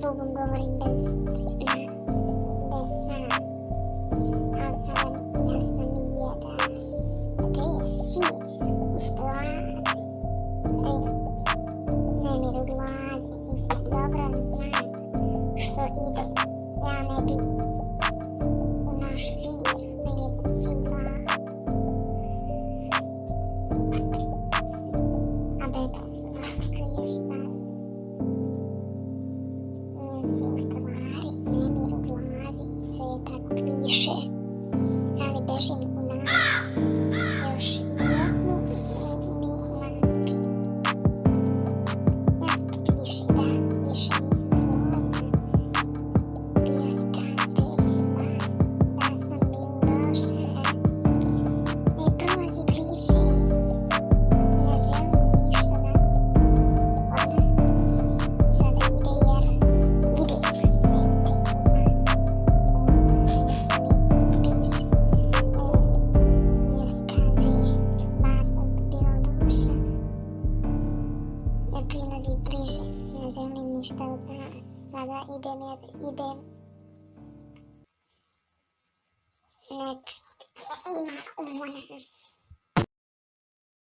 другом говорить без леса. Асалам ясно миета. Треси устала. Намеру глад. Добро знать, что идол я на не у Наш вир перед сила. Об этом завтра, конечно. senci u stvari, nemir u glavi i je tako više. Ali bežim Najin, Najin ništa od Sada idem, jer idem. Znači, ima umora.